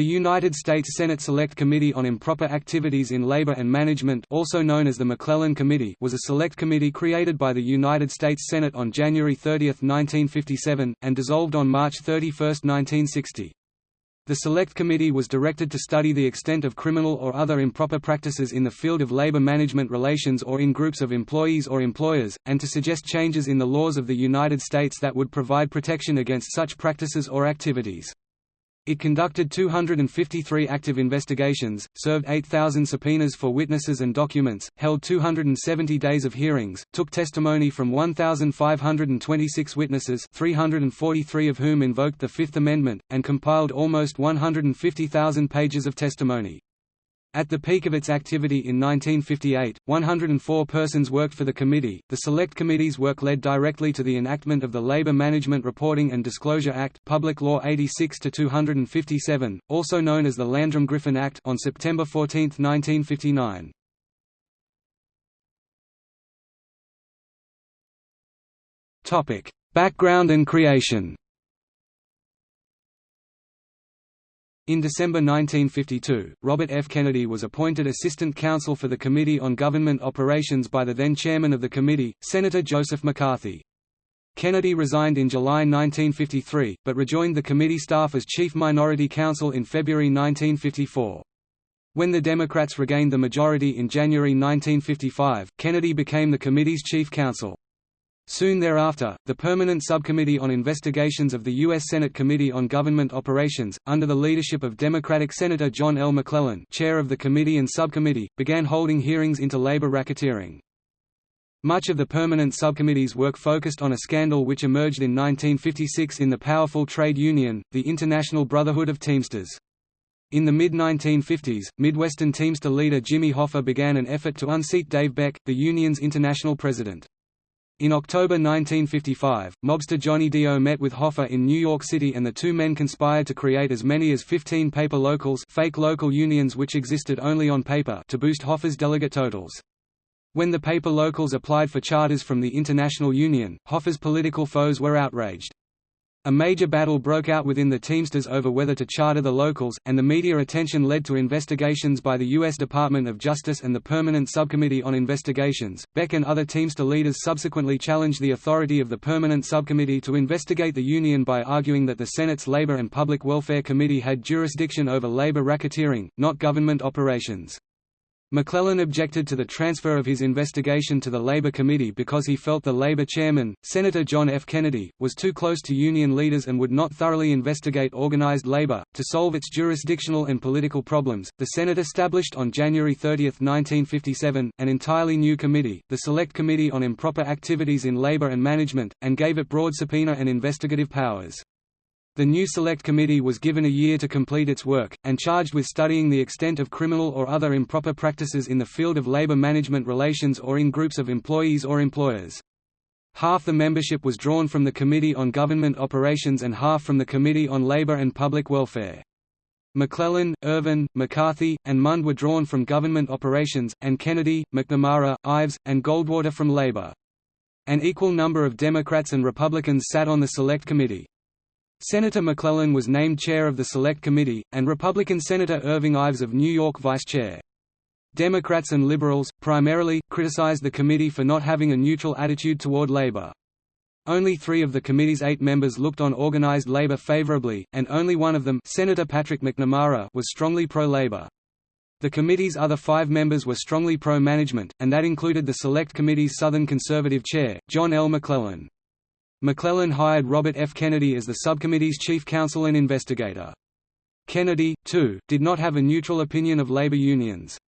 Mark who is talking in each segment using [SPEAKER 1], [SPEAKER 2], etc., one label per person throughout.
[SPEAKER 1] The United States Senate Select Committee on Improper Activities in Labor and Management also known as the McClellan Committee was a select committee created by the United States Senate on January 30, 1957, and dissolved on March 31, 1960. The Select Committee was directed to study the extent of criminal or other improper practices in the field of labor management relations or in groups of employees or employers, and to suggest changes in the laws of the United States that would provide protection against such practices or activities. It conducted 253 active investigations, served 8,000 subpoenas for witnesses and documents, held 270 days of hearings, took testimony from 1,526 witnesses 343 of whom invoked the Fifth Amendment, and compiled almost 150,000 pages of testimony. At the peak of its activity in 1958, 104 persons worked for the committee. The Select Committee's work led directly to the enactment of the Labor Management Reporting and Disclosure Act, Public Law 86 257, also known as the Landrum-Griffin Act, on September 14, 1959. Topic: Background and creation. In December 1952, Robert F. Kennedy was appointed Assistant Counsel for the Committee on Government Operations by the then chairman of the committee, Senator Joseph McCarthy. Kennedy resigned in July 1953, but rejoined the committee staff as Chief Minority Counsel in February 1954. When the Democrats regained the majority in January 1955, Kennedy became the committee's chief counsel. Soon thereafter, the Permanent Subcommittee on Investigations of the U.S. Senate Committee on Government Operations, under the leadership of Democratic Senator John L. McClellan chair of the committee and subcommittee, began holding hearings into labor racketeering. Much of the Permanent Subcommittee's work focused on a scandal which emerged in 1956 in the powerful trade union, the International Brotherhood of Teamsters. In the mid-1950s, Midwestern Teamster leader Jimmy Hoffa began an effort to unseat Dave Beck, the union's international president. In October 1955, mobster Johnny Dio met with Hoffa in New York City and the two men conspired to create as many as 15 paper locals fake local unions which existed only on paper to boost Hoffa's delegate totals. When the paper locals applied for charters from the International Union, Hoffa's political foes were outraged. A major battle broke out within the Teamsters over whether to charter the locals, and the media attention led to investigations by the U.S. Department of Justice and the Permanent Subcommittee on Investigations. Beck and other Teamster leaders subsequently challenged the authority of the Permanent Subcommittee to investigate the union by arguing that the Senate's Labor and Public Welfare Committee had jurisdiction over labor racketeering, not government operations. McClellan objected to the transfer of his investigation to the Labor Committee because he felt the Labor chairman, Senator John F. Kennedy, was too close to union leaders and would not thoroughly investigate organized labor. To solve its jurisdictional and political problems, the Senate established on January 30, 1957, an entirely new committee, the Select Committee on Improper Activities in Labor and Management, and gave it broad subpoena and investigative powers. The new Select Committee was given a year to complete its work, and charged with studying the extent of criminal or other improper practices in the field of labor management relations or in groups of employees or employers. Half the membership was drawn from the Committee on Government Operations and half from the Committee on Labor and Public Welfare. McClellan, Ervin, McCarthy, and Mundt were drawn from government operations, and Kennedy, McNamara, Ives, and Goldwater from labor. An equal number of Democrats and Republicans sat on the Select Committee. Senator McClellan was named chair of the Select Committee, and Republican Senator Irving Ives of New York vice chair. Democrats and liberals, primarily, criticized the committee for not having a neutral attitude toward labor. Only three of the committee's eight members looked on organized labor favorably, and only one of them Senator Patrick McNamara was strongly pro-labor. The committee's other five members were strongly pro-management, and that included the Select Committee's Southern Conservative chair, John L. McClellan. McClellan hired Robert F. Kennedy as the subcommittee's chief counsel and investigator. Kennedy, too, did not have a neutral opinion of labor unions.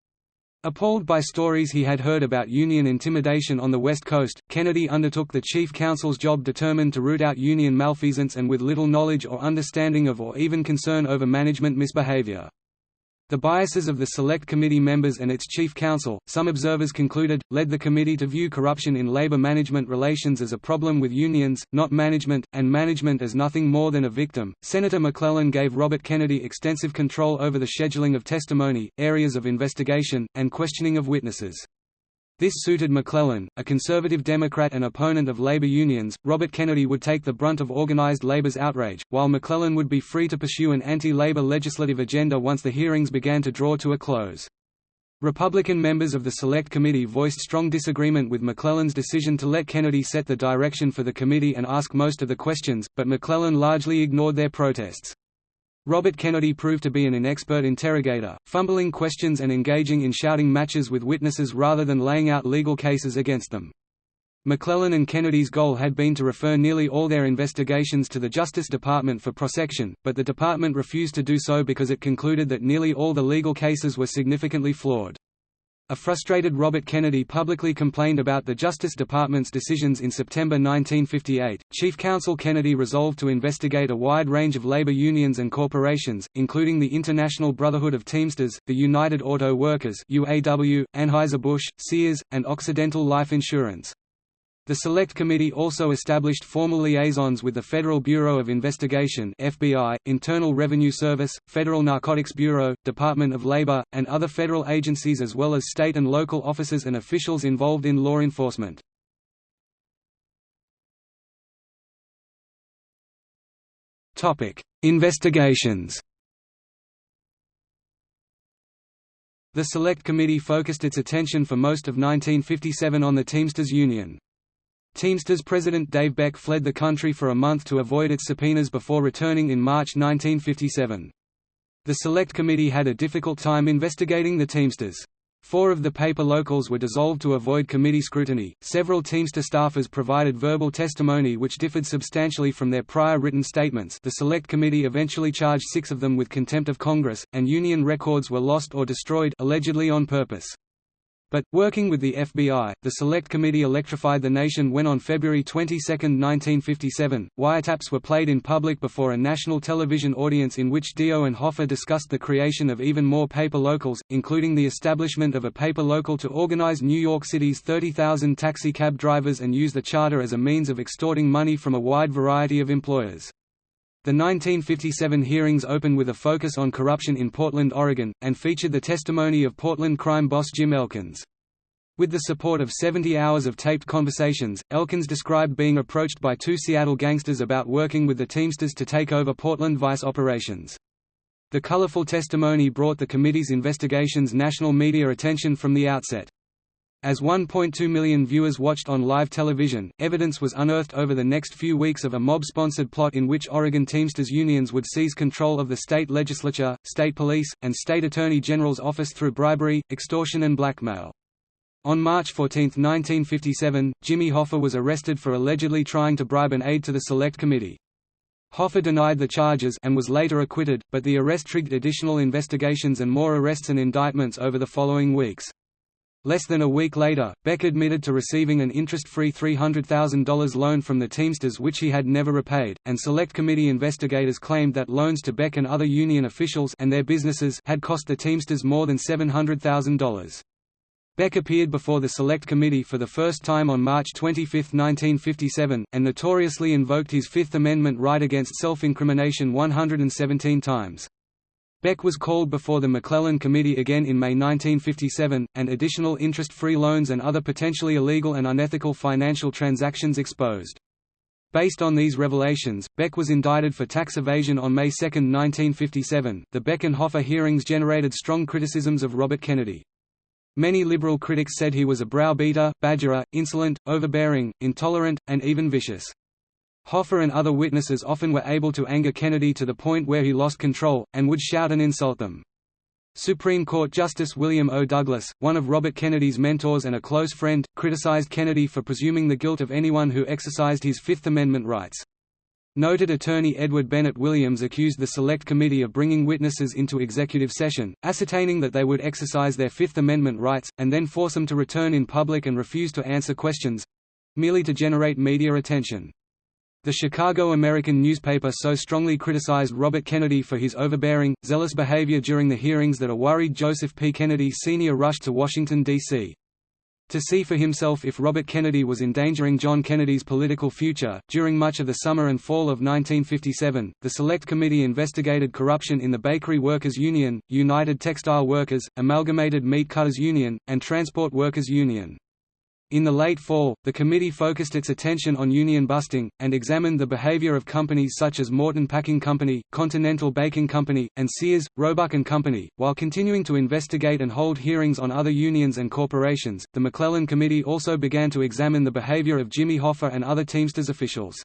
[SPEAKER 1] Appalled by stories he had heard about union intimidation on the West Coast, Kennedy undertook the chief counsel's job determined to root out union malfeasance and with little knowledge or understanding of or even concern over management misbehavior. The biases of the Select Committee members and its chief counsel, some observers concluded, led the committee to view corruption in labor management relations as a problem with unions, not management, and management as nothing more than a victim. Senator McClellan gave Robert Kennedy extensive control over the scheduling of testimony, areas of investigation, and questioning of witnesses. This suited McClellan, a conservative Democrat and opponent of labor unions. Robert Kennedy would take the brunt of organized labor's outrage, while McClellan would be free to pursue an anti-labor legislative agenda once the hearings began to draw to a close. Republican members of the Select Committee voiced strong disagreement with McClellan's decision to let Kennedy set the direction for the committee and ask most of the questions, but McClellan largely ignored their protests. Robert Kennedy proved to be an inexpert interrogator, fumbling questions and engaging in shouting matches with witnesses rather than laying out legal cases against them. McClellan and Kennedy's goal had been to refer nearly all their investigations to the Justice Department for prosecution, but the department refused to do so because it concluded that nearly all the legal cases were significantly flawed. A frustrated Robert Kennedy publicly complained about the Justice Department's decisions in September 1958. Chief Counsel Kennedy resolved to investigate a wide range of labor unions and corporations, including the International Brotherhood of Teamsters, the United Auto Workers (UAW), Anheuser-Busch, Sears, and Occidental Life Insurance. The Select Committee also established formal liaisons with the Federal Bureau of Investigation FBI, Internal Revenue Service, Federal Narcotics Bureau, Department of Labor, and other federal agencies as well as state and local officers and officials involved in law enforcement. Investigations The Select Committee focused its attention for most of 1957 on the Teamsters Union. Teamsters president Dave Beck fled the country for a month to avoid its subpoenas before returning in March 1957. The Select Committee had a difficult time investigating the Teamsters. Four of the paper locals were dissolved to avoid committee scrutiny. Several Teamster staffers provided verbal testimony which differed substantially from their prior written statements. The Select Committee eventually charged six of them with contempt of Congress, and union records were lost or destroyed allegedly on purpose. But, working with the FBI, the Select Committee electrified the nation when on February 22, 1957, wiretaps were played in public before a national television audience in which Dio and Hoffa discussed the creation of even more paper locals, including the establishment of a paper local to organize New York City's 30,000 taxi cab drivers and use the charter as a means of extorting money from a wide variety of employers. The 1957 hearings opened with a focus on corruption in Portland, Oregon, and featured the testimony of Portland crime boss Jim Elkins. With the support of 70 hours of taped conversations, Elkins described being approached by two Seattle gangsters about working with the Teamsters to take over Portland Vice operations. The colorful testimony brought the committee's investigations national media attention from the outset. As 1.2 million viewers watched on live television, evidence was unearthed over the next few weeks of a mob-sponsored plot in which Oregon Teamsters unions would seize control of the state legislature, state police, and state attorney general's office through bribery, extortion and blackmail. On March 14, 1957, Jimmy Hoffa was arrested for allegedly trying to bribe an aide to the Select Committee. Hoffa denied the charges and was later acquitted, but the arrest triggered additional investigations and more arrests and indictments over the following weeks. Less than a week later, Beck admitted to receiving an interest-free $300,000 loan from the Teamsters which he had never repaid, and Select Committee investigators claimed that loans to Beck and other union officials and their businesses had cost the Teamsters more than $700,000. Beck appeared before the Select Committee for the first time on March 25, 1957, and notoriously invoked his Fifth Amendment right against self-incrimination 117 times. Beck was called before the McClellan Committee again in May 1957, and additional interest-free loans and other potentially illegal and unethical financial transactions exposed. Based on these revelations, Beck was indicted for tax evasion on May 2, 1957. The Beck and Hoffa hearings generated strong criticisms of Robert Kennedy. Many liberal critics said he was a browbeater, badgerer, insolent, overbearing, intolerant, and even vicious. Hoffa and other witnesses often were able to anger Kennedy to the point where he lost control, and would shout and insult them. Supreme Court Justice William O. Douglas, one of Robert Kennedy's mentors and a close friend, criticized Kennedy for presuming the guilt of anyone who exercised his Fifth Amendment rights. Noted attorney Edward Bennett Williams accused the Select Committee of bringing witnesses into executive session, ascertaining that they would exercise their Fifth Amendment rights, and then force them to return in public and refuse to answer questions—merely to generate media attention. The Chicago American newspaper so strongly criticized Robert Kennedy for his overbearing, zealous behavior during the hearings that a worried Joseph P. Kennedy Sr. rushed to Washington, D.C. To see for himself if Robert Kennedy was endangering John Kennedy's political future. During much of the summer and fall of 1957, the Select Committee investigated corruption in the Bakery Workers Union, United Textile Workers, Amalgamated Meat Cutters Union, and Transport Workers Union. In the late fall, the committee focused its attention on union busting, and examined the behavior of companies such as Morton Packing Company, Continental Baking Company, and Sears, Roebuck and Company. While continuing to investigate and hold hearings on other unions and corporations, the McClellan Committee also began to examine the behavior of Jimmy Hoffa and other Teamsters officials.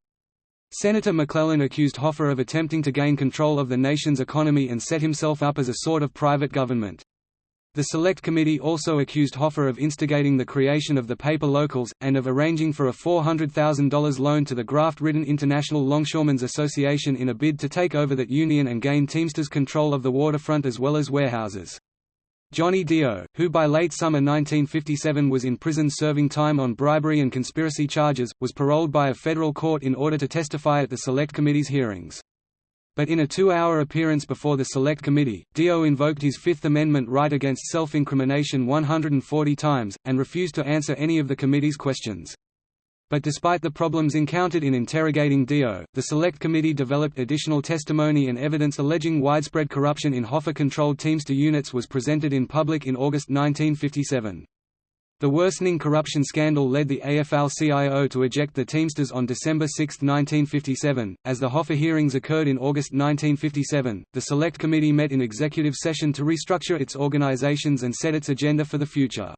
[SPEAKER 1] Senator McClellan accused Hoffa of attempting to gain control of the nation's economy and set himself up as a sort of private government. The Select Committee also accused Hoffa of instigating the creation of the paper locals, and of arranging for a $400,000 loan to the graft-ridden International Longshoremen's Association in a bid to take over that union and gain Teamsters control of the waterfront as well as warehouses. Johnny Dio, who by late summer 1957 was in prison serving time on bribery and conspiracy charges, was paroled by a federal court in order to testify at the Select Committee's hearings. But in a two-hour appearance before the Select Committee, Dio invoked his Fifth Amendment right against self-incrimination 140 times, and refused to answer any of the committee's questions. But despite the problems encountered in interrogating Dio, the Select Committee developed additional testimony and evidence alleging widespread corruption in Hoffa-controlled Teamster units was presented in public in August 1957. The worsening corruption scandal led the AFL-CIO to eject the Teamsters on December 6, 1957. As the Hoffa hearings occurred in August 1957, the Select Committee met in executive session to restructure its organizations and set its agenda for the future.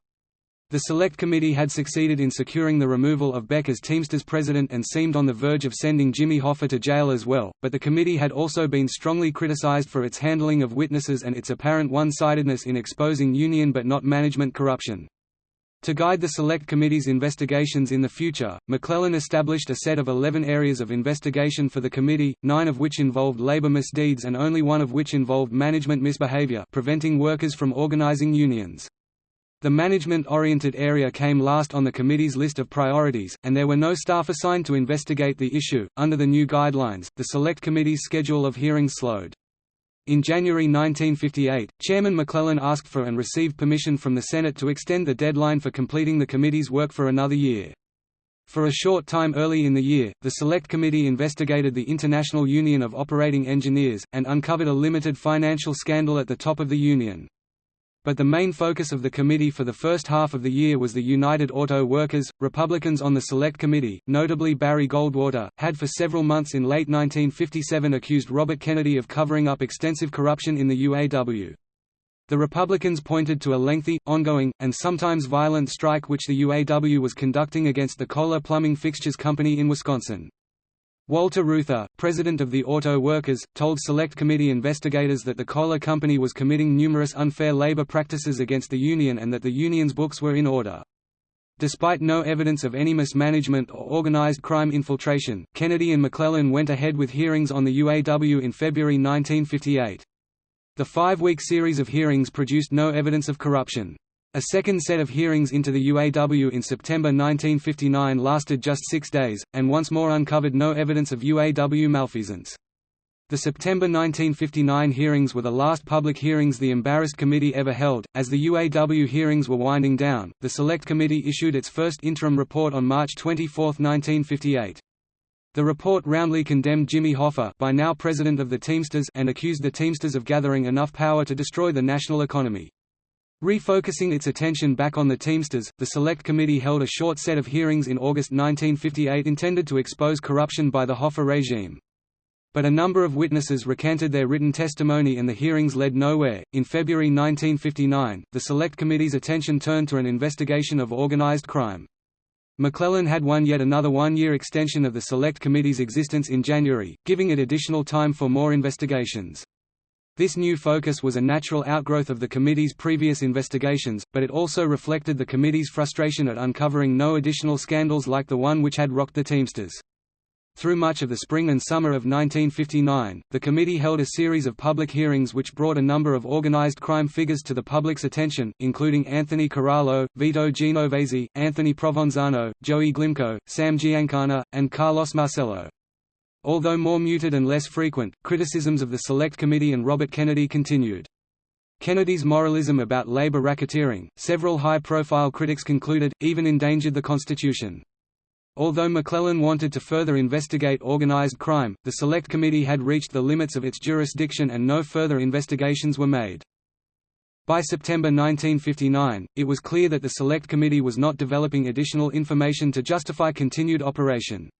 [SPEAKER 1] The Select Committee had succeeded in securing the removal of Beck as Teamsters president and seemed on the verge of sending Jimmy Hoffa to jail as well, but the committee had also been strongly criticized for its handling of witnesses and its apparent one-sidedness in exposing union but not management corruption. To guide the Select Committee's investigations in the future, McClellan established a set of 11 areas of investigation for the committee, nine of which involved labor misdeeds and only one of which involved management misbehavior preventing workers from organizing unions. The management-oriented area came last on the committee's list of priorities, and there were no staff assigned to investigate the issue. Under the new guidelines, the Select Committee's schedule of hearings slowed. In January 1958, Chairman McClellan asked for and received permission from the Senate to extend the deadline for completing the committee's work for another year. For a short time early in the year, the Select Committee investigated the International Union of Operating Engineers, and uncovered a limited financial scandal at the top of the union. But the main focus of the committee for the first half of the year was the United Auto Workers. Republicans on the Select Committee, notably Barry Goldwater, had for several months in late 1957 accused Robert Kennedy of covering up extensive corruption in the UAW. The Republicans pointed to a lengthy, ongoing, and sometimes violent strike which the UAW was conducting against the Kohler Plumbing Fixtures Company in Wisconsin. Walter Reuther, president of the Auto Workers, told Select Committee investigators that the Kohler Company was committing numerous unfair labor practices against the union and that the union's books were in order. Despite no evidence of any mismanagement or organized crime infiltration, Kennedy and McClellan went ahead with hearings on the UAW in February 1958. The five-week series of hearings produced no evidence of corruption. A second set of hearings into the UAW in September 1959 lasted just six days, and once more uncovered no evidence of UAW malfeasance. The September 1959 hearings were the last public hearings the embarrassed committee ever held. As the UAW hearings were winding down, the Select Committee issued its first interim report on March 24, 1958. The report roundly condemned Jimmy Hoffa by now president of the Teamsters and accused the Teamsters of gathering enough power to destroy the national economy. Refocusing its attention back on the Teamsters, the Select Committee held a short set of hearings in August 1958 intended to expose corruption by the Hoffa regime. But a number of witnesses recanted their written testimony and the hearings led nowhere. In February 1959, the Select Committee's attention turned to an investigation of organized crime. McClellan had won yet another one-year extension of the Select Committee's existence in January, giving it additional time for more investigations. This new focus was a natural outgrowth of the committee's previous investigations, but it also reflected the committee's frustration at uncovering no additional scandals like the one which had rocked the Teamsters. Through much of the spring and summer of 1959, the committee held a series of public hearings which brought a number of organized crime figures to the public's attention, including Anthony Corallo, Vito Genovese, Anthony Provenzano, Joey Glimco, Sam Giancana, and Carlos Marcello. Although more muted and less frequent, criticisms of the Select Committee and Robert Kennedy continued. Kennedy's moralism about labor racketeering, several high-profile critics concluded, even endangered the Constitution. Although McClellan wanted to further investigate organized crime, the Select Committee had reached the limits of its jurisdiction and no further investigations were made. By September 1959, it was clear that the Select Committee was not developing additional information to justify continued operation.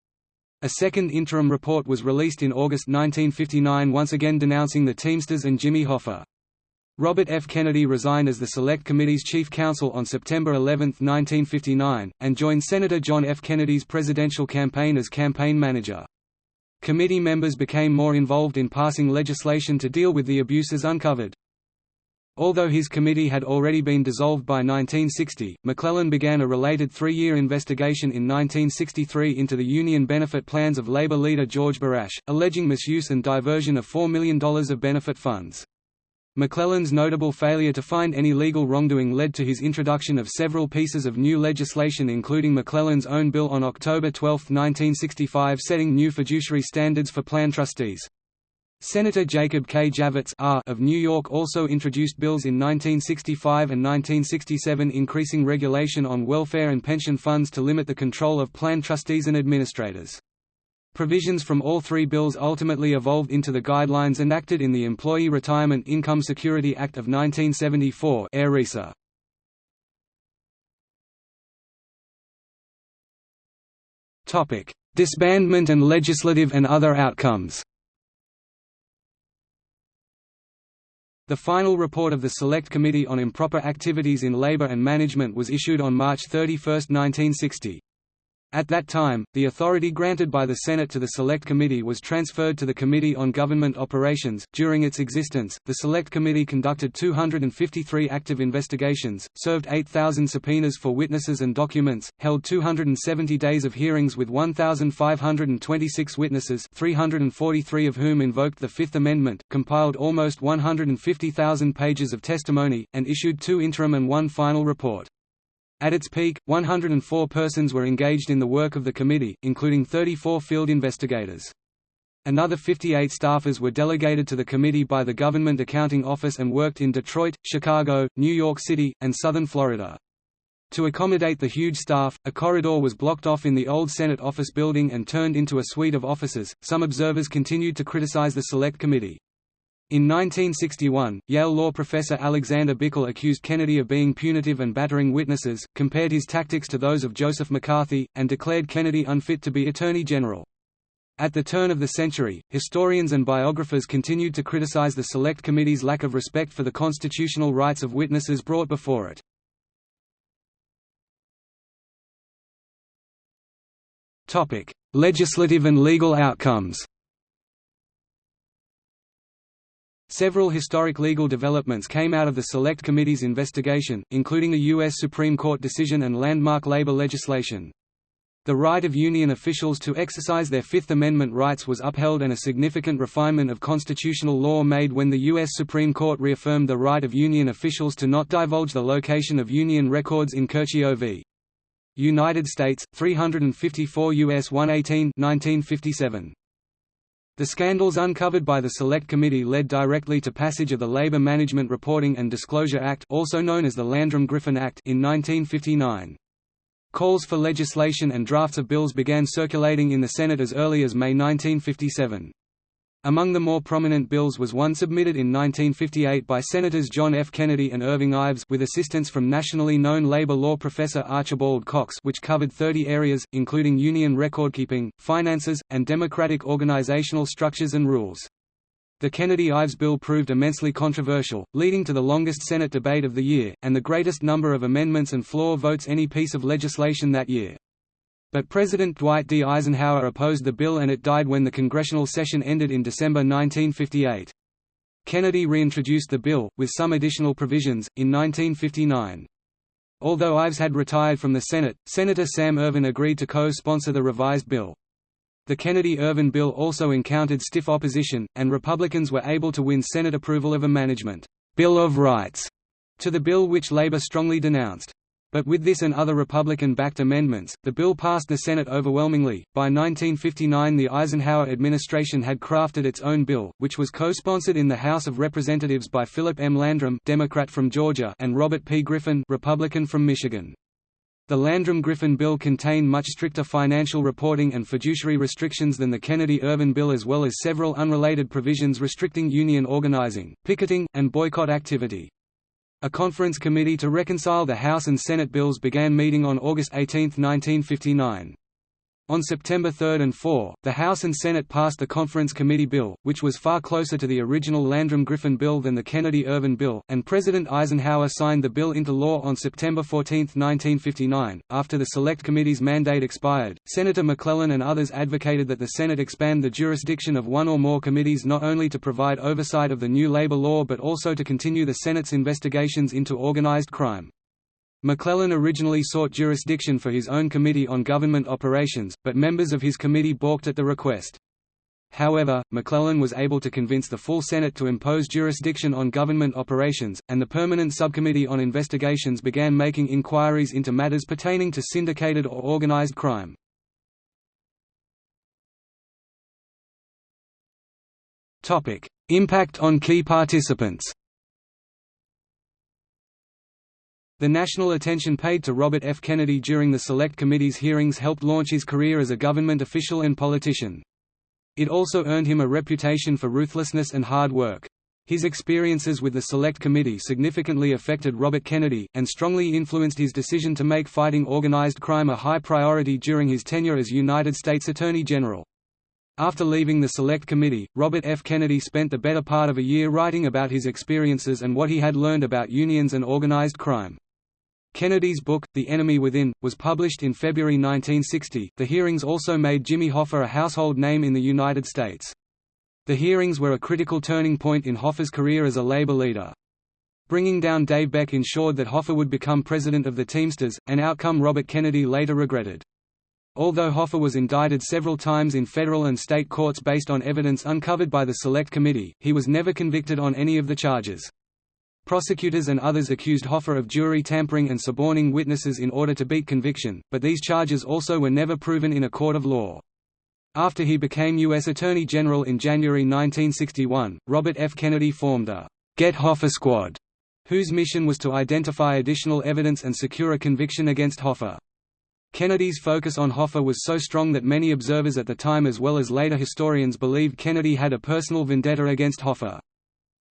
[SPEAKER 1] A second interim report was released in August 1959 once again denouncing the Teamsters and Jimmy Hoffa. Robert F. Kennedy resigned as the Select Committee's chief counsel on September 11, 1959, and joined Senator John F. Kennedy's presidential campaign as campaign manager. Committee members became more involved in passing legislation to deal with the abuses uncovered. Although his committee had already been dissolved by 1960, McClellan began a related three-year investigation in 1963 into the union benefit plans of Labor leader George Barasch, alleging misuse and diversion of $4 million of benefit funds. McClellan's notable failure to find any legal wrongdoing led to his introduction of several pieces of new legislation including McClellan's own bill on October 12, 1965 setting new fiduciary standards for plan trustees. Senator Jacob K. Javits R. of New York also introduced bills in 1965 and 1967 increasing regulation on welfare and pension funds to limit the control of plan trustees and administrators. Provisions from all three bills ultimately evolved into the guidelines enacted in the Employee Retirement Income Security Act of 1974 ERISA. Disbandment and legislative and other outcomes The final report of the Select Committee on Improper Activities in Labor and Management was issued on March 31, 1960. At that time, the authority granted by the Senate to the Select Committee was transferred to the Committee on Government Operations. During its existence, the Select Committee conducted 253 active investigations, served 8,000 subpoenas for witnesses and documents, held 270 days of hearings with 1,526 witnesses, 343 of whom invoked the Fifth Amendment, compiled almost 150,000 pages of testimony, and issued two interim and one final report. At its peak, 104 persons were engaged in the work of the committee, including 34 field investigators. Another 58 staffers were delegated to the committee by the Government Accounting Office and worked in Detroit, Chicago, New York City, and southern Florida. To accommodate the huge staff, a corridor was blocked off in the old Senate office building and turned into a suite of offices. Some observers continued to criticize the Select Committee. In 1961, Yale law professor Alexander Bickel accused Kennedy of being punitive and battering witnesses, compared his tactics to those of Joseph McCarthy, and declared Kennedy unfit to be Attorney General. At the turn of the century, historians and biographers continued to criticize the Select Committee's lack of respect for the constitutional rights of witnesses brought before it. Legislative and legal outcomes Several historic legal developments came out of the Select Committee's investigation, including a U.S. Supreme Court decision and landmark labor legislation. The right of union officials to exercise their Fifth Amendment rights was upheld and a significant refinement of constitutional law made when the U.S. Supreme Court reaffirmed the right of union officials to not divulge the location of union records in Curcio v. United States, 354 U.S. 118 1957. The scandals uncovered by the Select Committee led directly to passage of the Labor Management Reporting and Disclosure Act also known as the Landrum-Griffin Act in 1959. Calls for legislation and drafts of bills began circulating in the Senate as early as May 1957. Among the more prominent bills was one submitted in 1958 by Senators John F. Kennedy and Irving Ives with assistance from nationally known labor law professor Archibald Cox which covered 30 areas, including union recordkeeping, finances, and democratic organizational structures and rules. The Kennedy-Ives bill proved immensely controversial, leading to the longest Senate debate of the year, and the greatest number of amendments and floor votes any piece of legislation that year. But President Dwight D. Eisenhower opposed the bill and it died when the congressional session ended in December 1958. Kennedy reintroduced the bill, with some additional provisions, in 1959. Although Ives had retired from the Senate, Senator Sam Ervin agreed to co-sponsor the revised bill. The Kennedy-Ervin bill also encountered stiff opposition, and Republicans were able to win Senate approval of a management «Bill of Rights» to the bill which Labor strongly denounced. But with this and other Republican-backed amendments, the bill passed the Senate overwhelmingly. By 1959 the Eisenhower administration had crafted its own bill, which was co-sponsored in the House of Representatives by Philip M. Landrum Democrat from Georgia and Robert P. Griffin Republican from Michigan. The Landrum-Griffin bill contained much stricter financial reporting and fiduciary restrictions than the Kennedy-Ervin bill as well as several unrelated provisions restricting union organizing, picketing, and boycott activity. A conference committee to reconcile the House and Senate bills began meeting on August 18, 1959. On September 3 and 4, the House and Senate passed the Conference Committee bill, which was far closer to the original Landrum-Griffin bill than the Kennedy-Ervin bill, and President Eisenhower signed the bill into law on September 14, 1959. After the Select Committee's mandate expired, Senator McClellan and others advocated that the Senate expand the jurisdiction of one or more committees not only to provide oversight of the new labor law but also to continue the Senate's investigations into organized crime. McClellan originally sought jurisdiction for his own Committee on Government Operations, but members of his committee balked at the request. However, McClellan was able to convince the full Senate to impose jurisdiction on government operations, and the Permanent Subcommittee on Investigations began making inquiries into matters pertaining to syndicated or organized crime. Impact on key participants The national attention paid to Robert F. Kennedy during the Select Committee's hearings helped launch his career as a government official and politician. It also earned him a reputation for ruthlessness and hard work. His experiences with the Select Committee significantly affected Robert Kennedy, and strongly influenced his decision to make fighting organized crime a high priority during his tenure as United States Attorney General. After leaving the Select Committee, Robert F. Kennedy spent the better part of a year writing about his experiences and what he had learned about unions and organized crime. Kennedy's book, The Enemy Within, was published in February 1960. The hearings also made Jimmy Hoffa a household name in the United States. The hearings were a critical turning point in Hoffa's career as a labor leader. Bringing down Dave Beck ensured that Hoffa would become president of the Teamsters, an outcome Robert Kennedy later regretted. Although Hoffa was indicted several times in federal and state courts based on evidence uncovered by the Select Committee, he was never convicted on any of the charges. Prosecutors and others accused Hoffa of jury tampering and suborning witnesses in order to beat conviction, but these charges also were never proven in a court of law. After he became U.S. Attorney General in January 1961, Robert F. Kennedy formed the Get Hoffa Squad, whose mission was to identify additional evidence and secure a conviction against Hoffa. Kennedy's focus on Hoffa was so strong that many observers at the time as well as later historians believed Kennedy had a personal vendetta against Hoffa.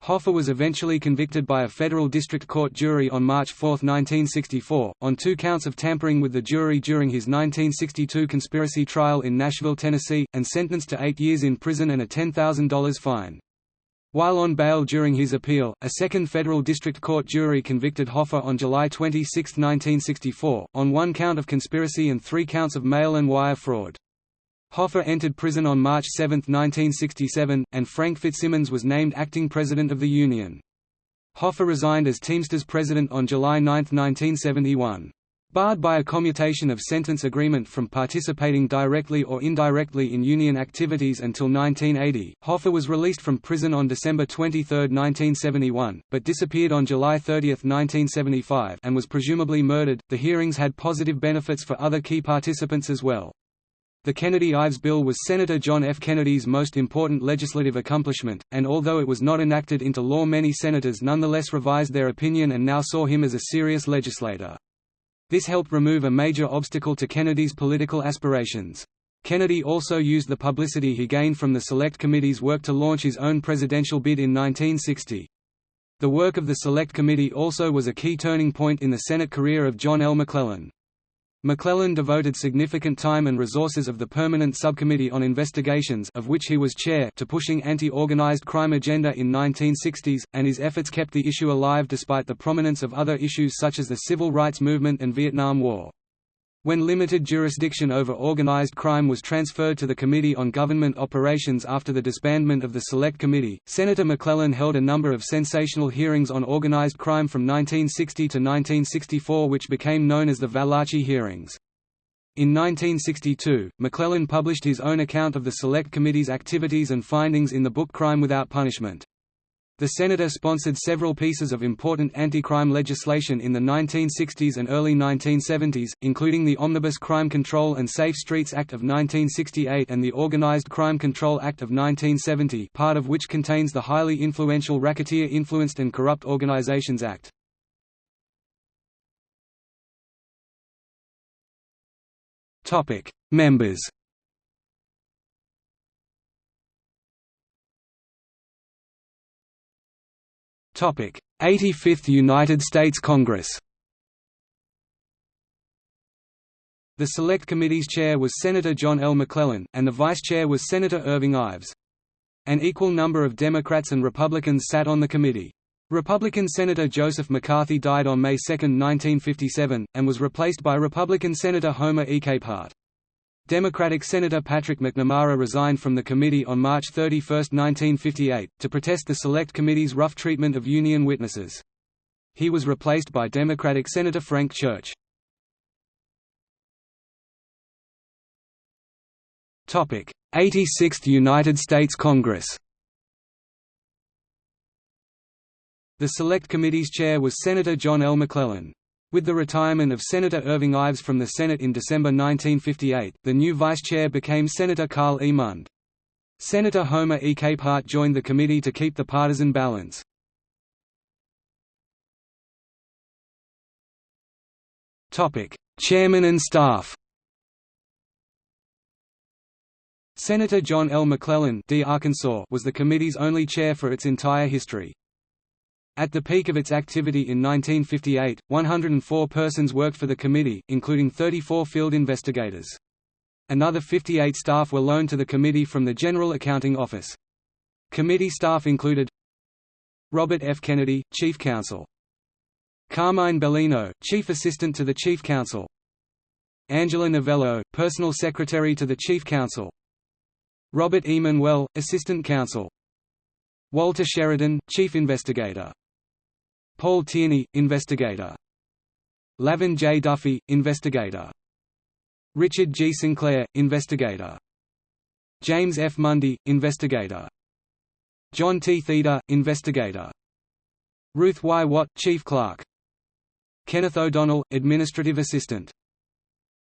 [SPEAKER 1] Hoffa was eventually convicted by a federal district court jury on March 4, 1964, on two counts of tampering with the jury during his 1962 conspiracy trial in Nashville, Tennessee, and sentenced to eight years in prison and a $10,000 fine. While on bail during his appeal, a second federal district court jury convicted Hoffa on July 26, 1964, on one count of conspiracy and three counts of mail and wire fraud. Hoffa entered prison on March 7, 1967, and Frank Fitzsimmons was named acting president of the union. Hoffa resigned as Teamsters president on July 9, 1971. Barred by a commutation of sentence agreement from participating directly or indirectly in union activities until 1980, Hoffa was released from prison on December 23, 1971, but disappeared on July 30, 1975 and was presumably murdered. The hearings had positive benefits for other key participants as well. The Kennedy-Ives Bill was Senator John F. Kennedy's most important legislative accomplishment, and although it was not enacted into law many senators nonetheless revised their opinion and now saw him as a serious legislator. This helped remove a major obstacle to Kennedy's political aspirations. Kennedy also used the publicity he gained from the Select Committee's work to launch his own presidential bid in 1960. The work of the Select Committee also was a key turning point in the Senate career of John L. McClellan. McClellan devoted significant time and resources of the Permanent Subcommittee on Investigations of which he was chair to pushing anti-organized crime agenda in 1960s, and his efforts kept the issue alive despite the prominence of other issues such as the Civil Rights Movement and Vietnam War. When limited jurisdiction over organized crime was transferred to the Committee on Government Operations after the disbandment of the Select Committee, Senator McClellan held a number of sensational hearings on organized crime from 1960 to 1964 which became known as the Valachi hearings. In 1962, McClellan published his own account of the Select Committee's activities and findings in the book Crime Without Punishment. The senator sponsored several pieces of important anti-crime legislation in the 1960s and early 1970s, including the Omnibus Crime Control and Safe Streets Act of 1968 and the Organized Crime Control Act of 1970 part of which contains the highly influential Racketeer Influenced and Corrupt Organizations Act. Members 85th United States Congress. The Select Committee's chair was Senator John L. McClellan, and the vice chair was Senator Irving Ives. An equal number of Democrats and Republicans sat on the committee. Republican Senator Joseph McCarthy died on May 2, 1957, and was replaced by Republican Senator Homer E. Capehart. Democratic Senator Patrick McNamara resigned from the committee on March 31, 1958, to protest the Select Committee's rough treatment of Union witnesses. He was replaced by Democratic Senator Frank Church. Topic: 86th United States Congress The Select Committee's chair was Senator John L. McClellan. With the retirement of Senator Irving Ives from the Senate in December 1958, the new vice chair became Senator Carl E. Mund. Senator Homer E. Capehart joined the committee to keep the partisan balance. Chairman and staff Senator John L. McClellan D. Arkansas was the committee's only chair for its entire history. At the peak of its activity in 1958, 104 persons worked for the committee, including 34 field investigators. Another 58 staff were loaned to the committee from the General Accounting Office. Committee staff included Robert F. Kennedy, Chief Counsel. Carmine Bellino, Chief Assistant to the Chief Counsel. Angela Novello, Personal Secretary to the Chief Counsel. Robert E. Manuel, Assistant Counsel. Walter Sheridan, Chief Investigator. Paul Tierney, Investigator. LaVern J. Duffy, Investigator. Richard G. Sinclair, Investigator. James F. Mundy, Investigator. John T. Theda, Investigator. Ruth Y. Watt, Chief Clerk. Kenneth O'Donnell, Administrative Assistant.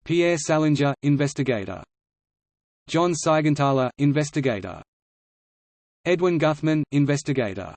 [SPEAKER 1] Pierre Salinger, Investigator. John Seigenthaler, investigator. Edwin Guthman, investigator.